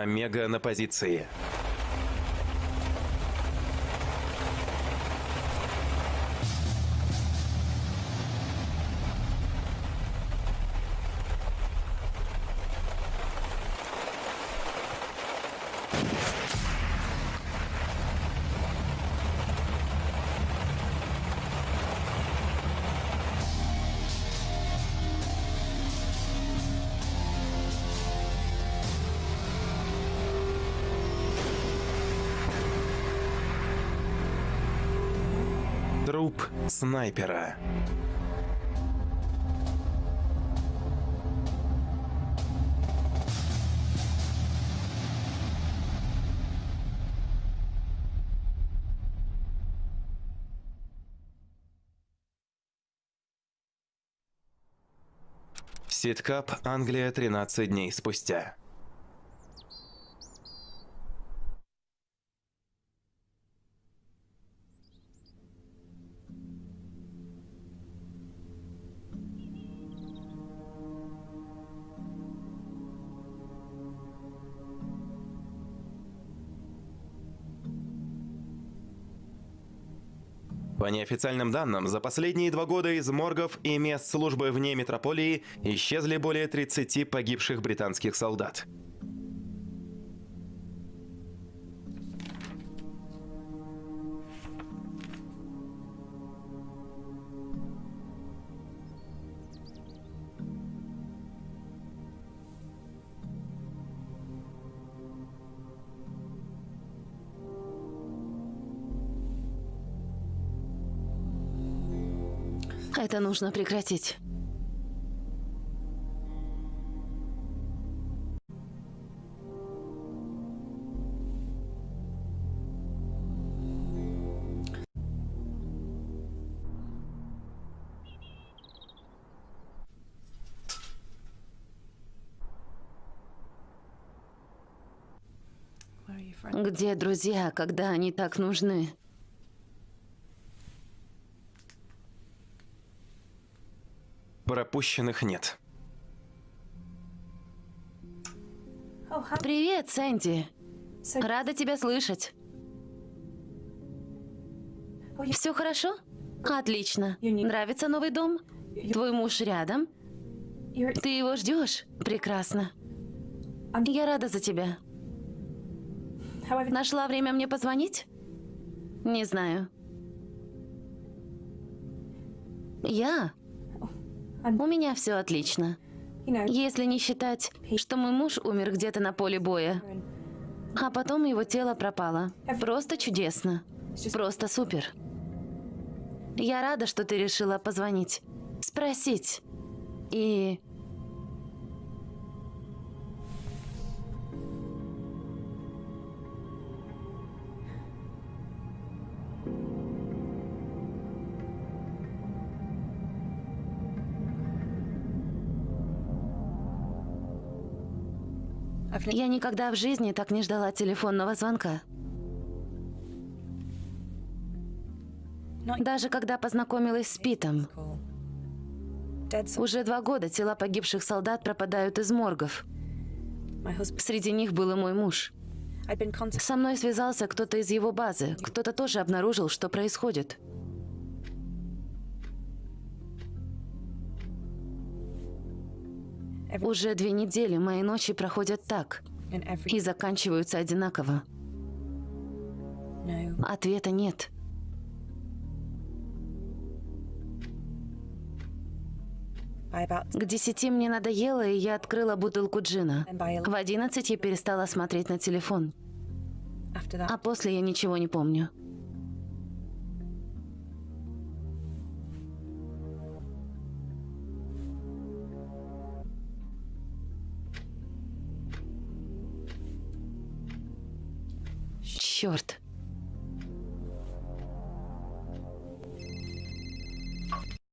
Омега на позиции. Снайпера. Ситкап, Англия, 13 дней спустя. Неофициальным данным, за последние два года из моргов и мест службы вне метрополии исчезли более 30 погибших британских солдат. Это нужно прекратить. Где друзья, когда они так нужны? Пропущенных нет. Привет, Сэнди. Рада тебя слышать. Все хорошо? Отлично. Нравится новый дом? Твой муж рядом? Ты его ждешь? Прекрасно. Я рада за тебя. Нашла время мне позвонить? Не знаю. Я у меня все отлично. Если не считать, что мой муж умер где-то на поле боя, а потом его тело пропало. Просто чудесно. Просто супер. Я рада, что ты решила позвонить. Спросить. И... Я никогда в жизни так не ждала телефонного звонка. Даже когда познакомилась с Питом. Уже два года тела погибших солдат пропадают из моргов. Среди них был и мой муж. Со мной связался кто-то из его базы. Кто-то тоже обнаружил, что происходит. Уже две недели мои ночи проходят так и заканчиваются одинаково. Ответа нет. К десяти мне надоело, и я открыла бутылку джина. В одиннадцать я перестала смотреть на телефон. А после я ничего не помню. Черт.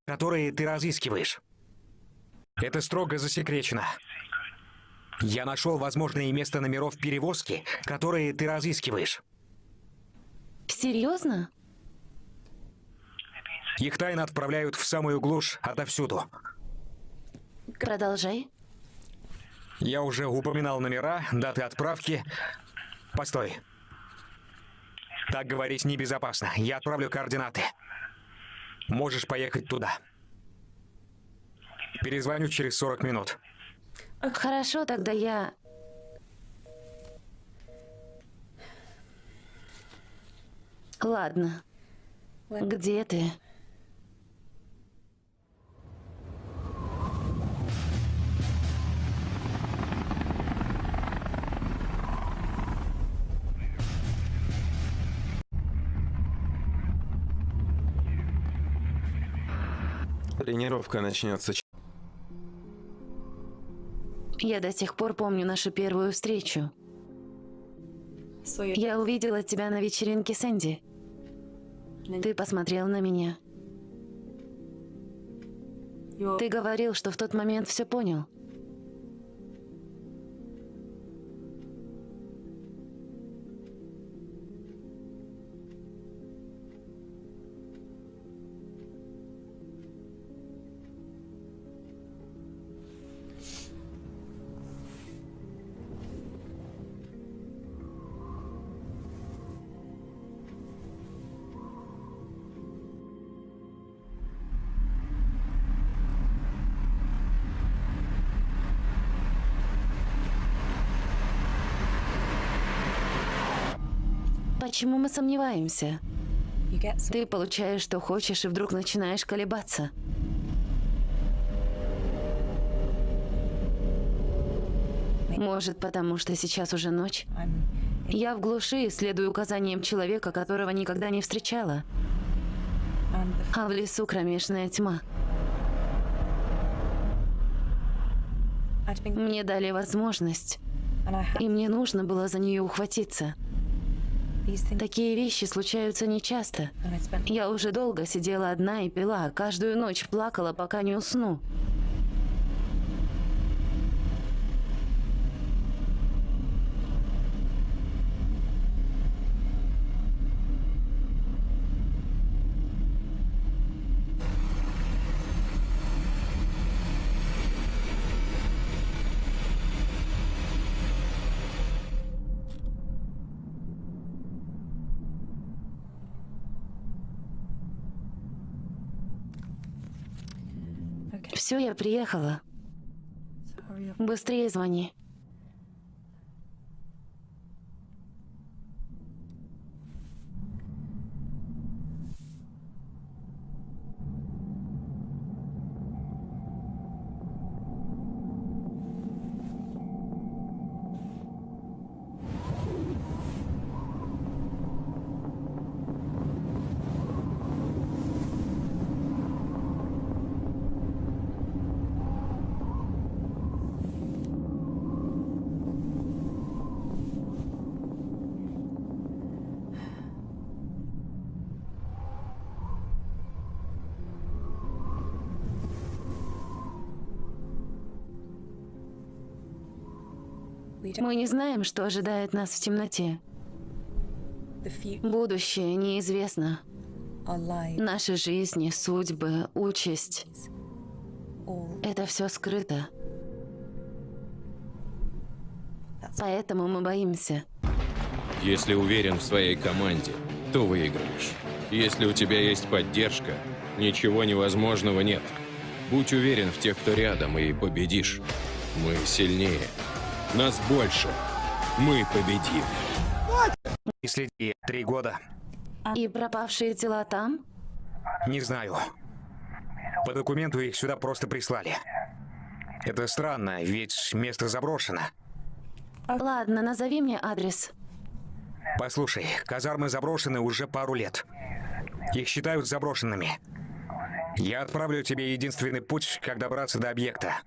Которые ты разыскиваешь. Это строго засекречено. Я нашел возможные места номеров перевозки, которые ты разыскиваешь. Серьезно? Их тайно отправляют в самую глушь отовсюду. Продолжай. Я уже упоминал номера, даты отправки. Постой. Так говорить небезопасно. Я отправлю координаты. Можешь поехать туда. Перезвоню через 40 минут. Хорошо, тогда я... Ладно. Где ты? Тренировка начнется. Я до сих пор помню нашу первую встречу. Я увидела тебя на вечеринке Сэнди. Ты посмотрел на меня. Ты говорил, что в тот момент все понял. Почему мы сомневаемся? Ты получаешь, что хочешь, и вдруг начинаешь колебаться. Может, потому что сейчас уже ночь? Я в глуши и следую указаниям человека, которого никогда не встречала. А в лесу кромешная тьма. Мне дали возможность, и мне нужно было за нее ухватиться. Такие вещи случаются нечасто. Я уже долго сидела одна и пила, каждую ночь плакала, пока не усну. Все, я приехала. Быстрее звони. Мы не знаем, что ожидает нас в темноте. Будущее неизвестно. Наши жизни, судьбы, участь – это все скрыто. Поэтому мы боимся. Если уверен в своей команде, то выиграешь. Если у тебя есть поддержка, ничего невозможного нет. Будь уверен в тех, кто рядом, и победишь. Мы сильнее. Нас больше. Мы победим. И следи три года. И пропавшие тела там? Не знаю. По документу их сюда просто прислали. Это странно, ведь место заброшено. Ладно, назови мне адрес. Послушай, казармы заброшены уже пару лет. Их считают заброшенными. Я отправлю тебе единственный путь, как добраться до объекта.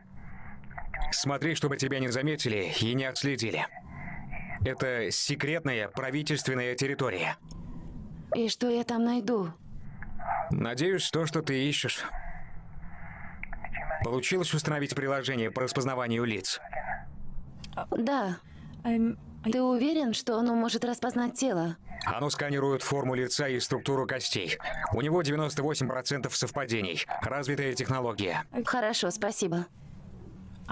Смотри, чтобы тебя не заметили и не отследили. Это секретная правительственная территория. И что я там найду? Надеюсь, то, что ты ищешь. Получилось установить приложение по распознаванию лиц? Да. Ты уверен, что оно может распознать тело? Оно сканирует форму лица и структуру костей. У него 98% совпадений. Развитая технология. Хорошо, спасибо.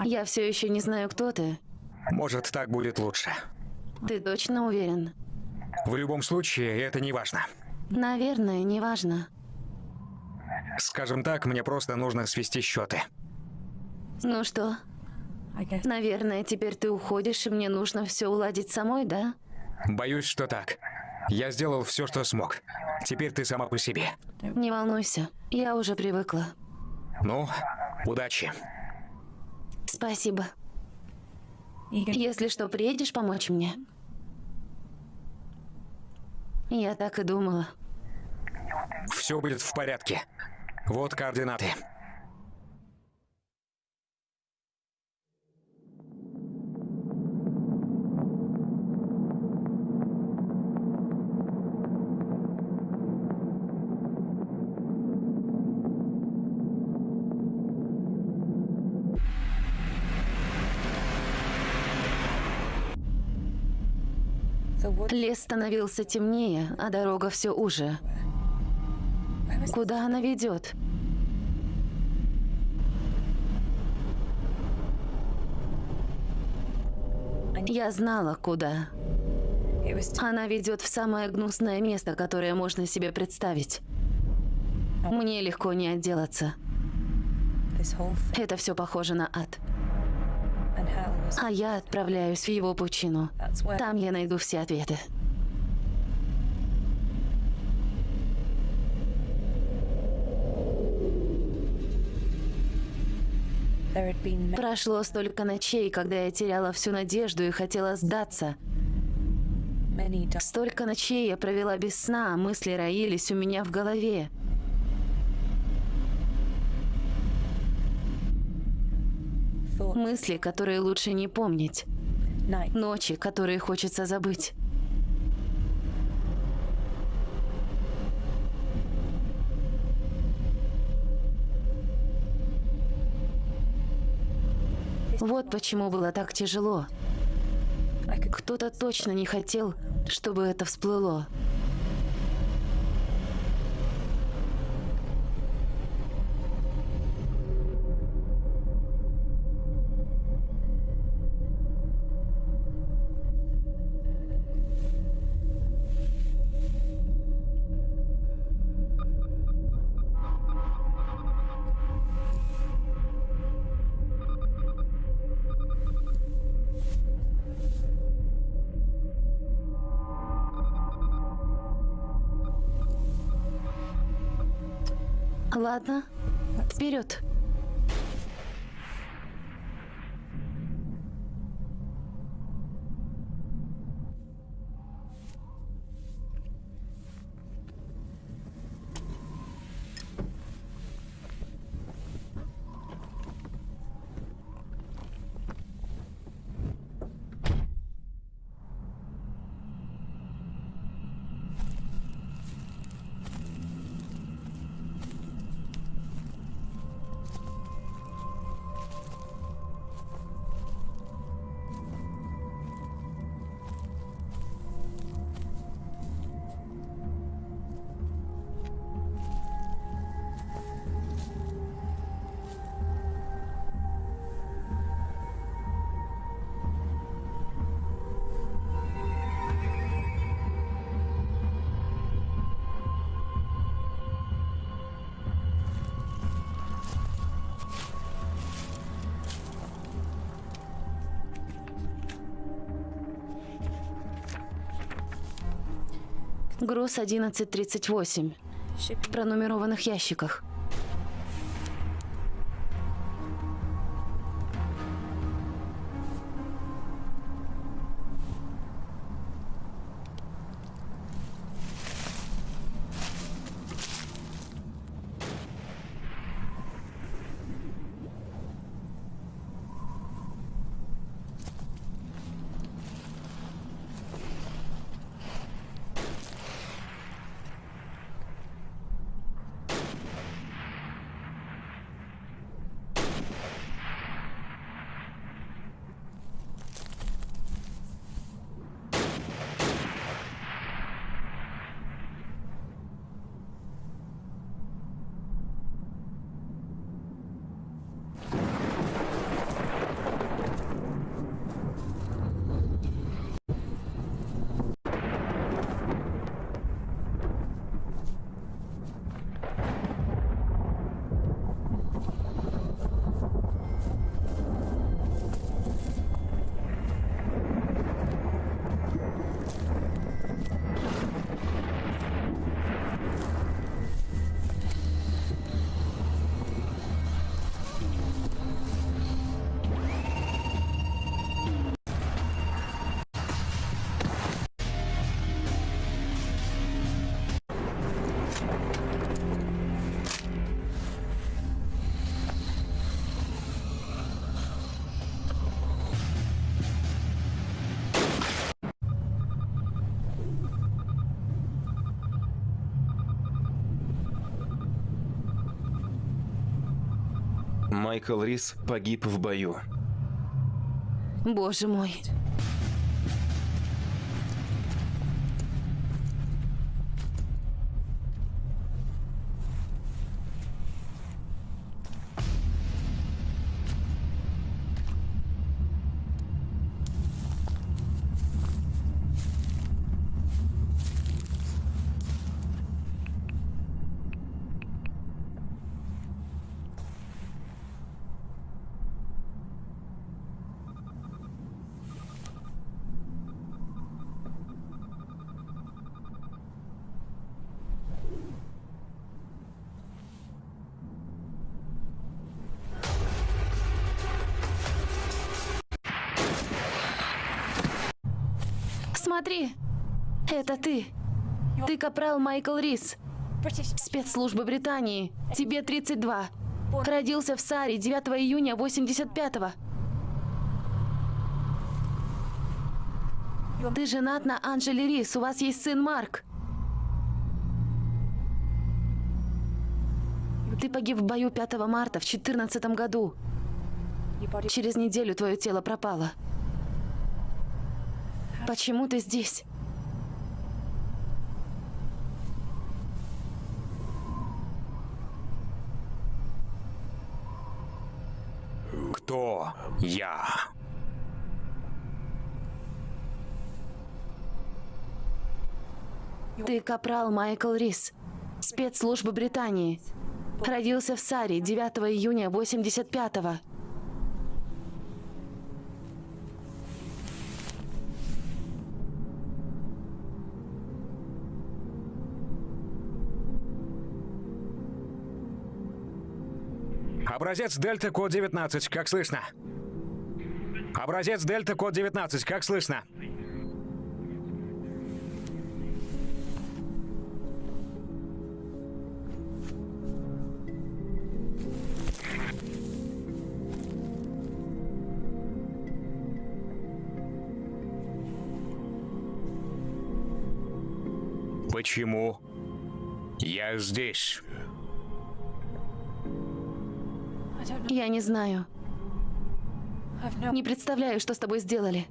Я все еще не знаю, кто ты. Может, так будет лучше. Ты точно уверен? В любом случае, это не важно. Наверное, не важно. Скажем так, мне просто нужно свести счеты. Ну что? Наверное, теперь ты уходишь, и мне нужно все уладить самой, да? Боюсь, что так. Я сделал все, что смог. Теперь ты сама по себе. Не волнуйся, я уже привыкла. Ну, удачи. Спасибо. Если что, приедешь помочь мне? Я так и думала. Все будет в порядке. Вот координаты. Лес становился темнее, а дорога все уже. Куда она ведет? Я знала, куда. Она ведет в самое гнусное место, которое можно себе представить. Мне легко не отделаться. Это все похоже на ад. А я отправляюсь в его пучину. Там я найду все ответы. Прошло столько ночей, когда я теряла всю надежду и хотела сдаться. Столько ночей я провела без сна, а мысли роились у меня в голове. Мысли, которые лучше не помнить. Ночи, которые хочется забыть. Вот почему было так тяжело. Кто-то точно не хотел, чтобы это всплыло. Ладно, вперед. Груз 1138. В пронумерованных ящиках. Майкл Рис погиб в бою. Боже мой. Смотри, это ты. Ты капрал Майкл Рис, спецслужбы Британии. Тебе 32. Родился в Саре 9 июня 85-го. Ты женат на Анжеле Рис, у вас есть сын Марк. Ты погиб в бою 5 марта в 2014 году. Через неделю твое тело пропало. Почему ты здесь? Кто я? Ты капрал Майкл Рис, спецслужбы Британии. Родился в Саре 9 июня 85-го. Образец Дельта, код 19, как слышно? Образец Дельта, код 19, как слышно? Почему я здесь? Я не знаю. Не представляю, что с тобой сделали.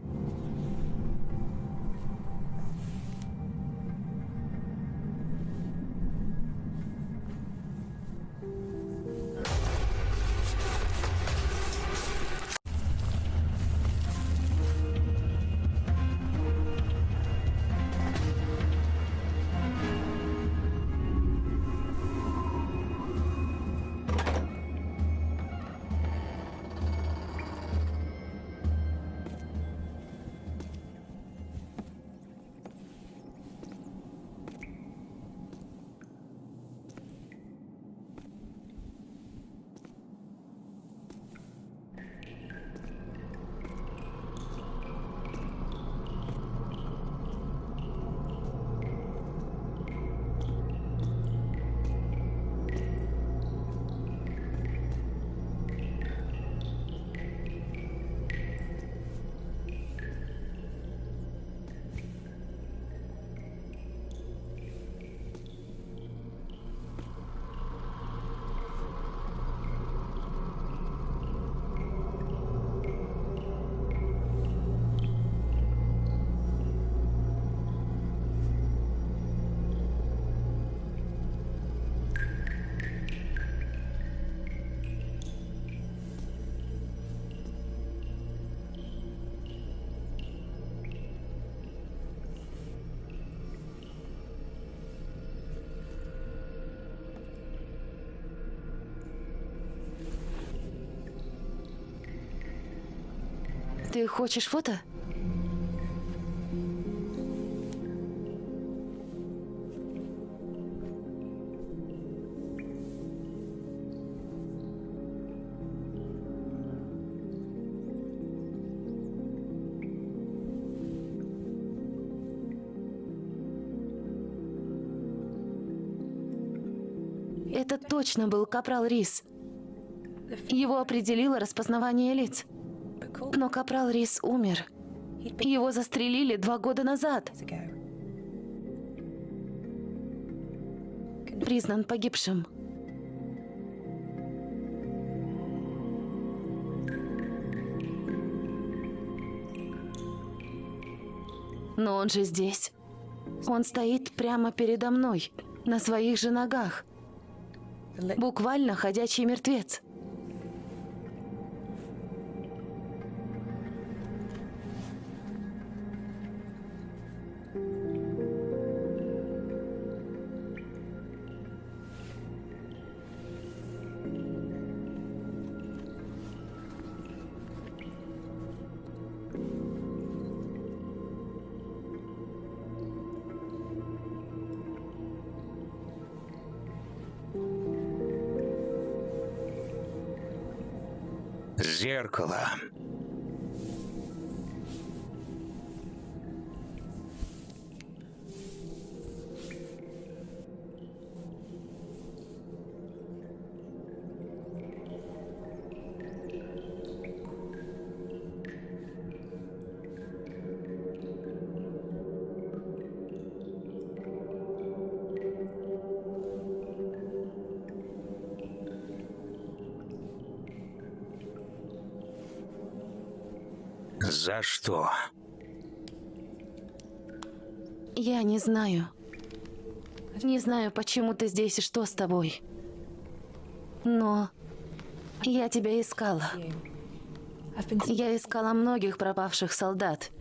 Ты хочешь фото? Это точно был Капрал Рис. Его определило распознавание лиц. Но капрал Рис умер. Его застрелили два года назад. Признан погибшим. Но он же здесь. Он стоит прямо передо мной, на своих же ногах. Буквально ходячий мертвец. Зеркало. За что? Я не знаю. Не знаю, почему ты здесь и что с тобой. Но я тебя искала. Я искала многих пропавших солдат.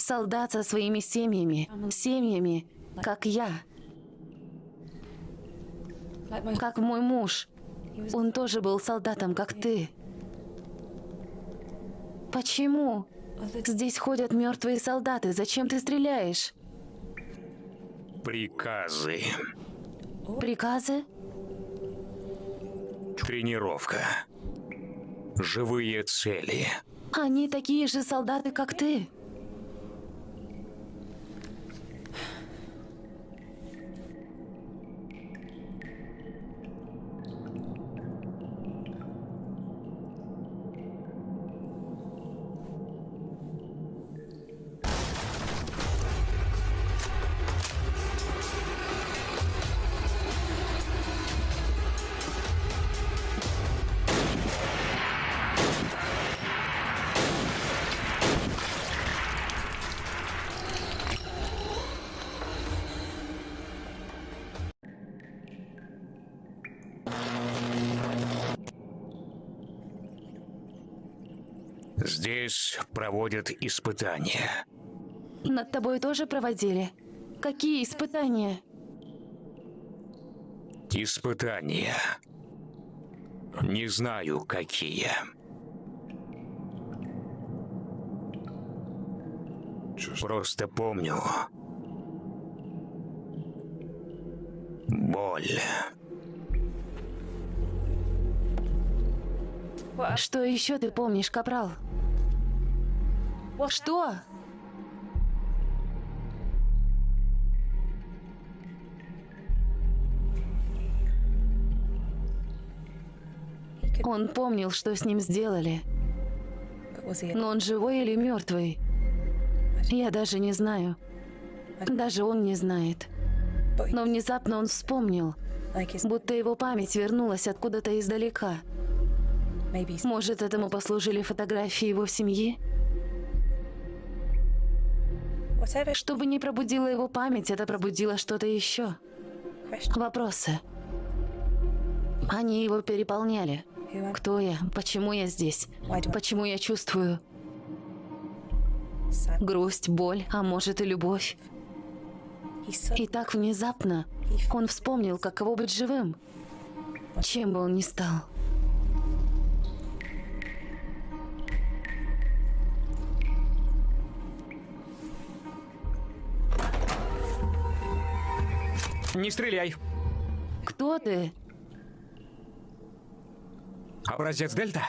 Солдат со своими семьями. Семьями, как я. Как мой муж. Он тоже был солдатом, как ты. Почему? Здесь ходят мертвые солдаты. Зачем ты стреляешь? Приказы. Приказы? Тренировка. Живые цели. Они такие же солдаты, как ты. Здесь проводят испытания. Над тобой тоже проводили? Какие испытания? Испытания. Не знаю, какие. Просто помню. Боль. Что еще ты помнишь, Капрал? Что? Он помнил, что с ним сделали. Но он живой или мертвый? Я даже не знаю. Даже он не знает. Но внезапно он вспомнил, будто его память вернулась откуда-то издалека. Может, этому послужили фотографии его семьи? Чтобы не пробудило его память, это пробудило что-то еще. Вопросы. Они его переполняли. Кто я? Почему я здесь? Почему я чувствую грусть, боль, а может и любовь? И так внезапно он вспомнил, каково быть живым, чем бы он ни стал. Не стреляй. Кто ты? Образец Дельта?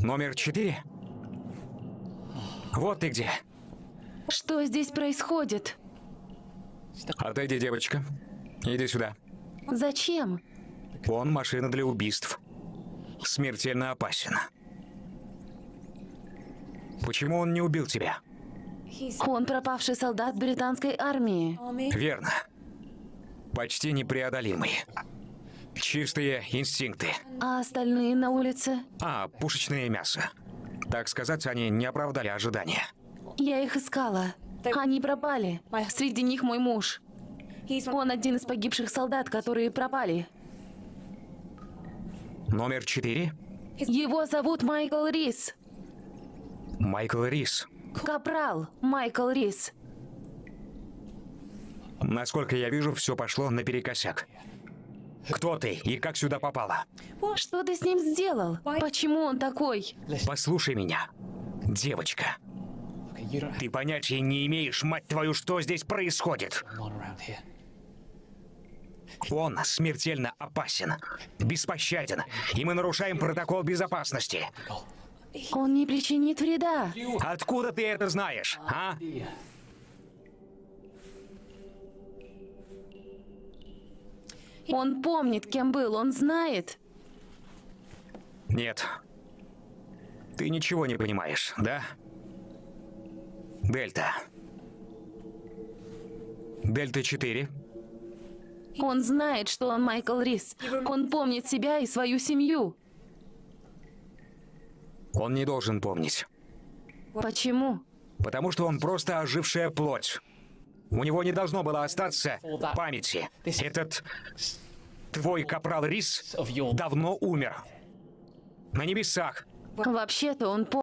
Номер четыре? Вот ты где. Что здесь происходит? Отойди, девочка. Иди сюда. Зачем? Он машина для убийств. Смертельно опасен. Почему он не убил тебя? Он пропавший солдат британской армии. Верно. Почти непреодолимый. Чистые инстинкты. А остальные на улице? А, пушечное мясо. Так сказать, они не оправдали ожидания. Я их искала. Они пропали. Среди них мой муж. Он один из погибших солдат, которые пропали. Номер четыре? Его зовут Майкл Рис. Майкл Рис. Капрал Майкл Рис. Насколько я вижу, все пошло наперекосяк. Кто ты и как сюда попала? Что ты с ним сделал? Почему он такой? Послушай меня, девочка. Ты понятия не имеешь, мать твою, что здесь происходит. Он смертельно опасен, беспощаден, и мы нарушаем протокол безопасности. Он не причинит вреда. Откуда ты это знаешь, а? Он помнит, кем был, он знает. Нет. Ты ничего не понимаешь, да? Дельта. Дельта-4. Он знает, что он Майкл Рис. Он помнит себя и свою семью. Он не должен помнить. Почему? Потому что он просто ожившая плоть. У него не должно было остаться памяти. Этот твой капрал Рис давно умер. На небесах. Вообще-то он помнит.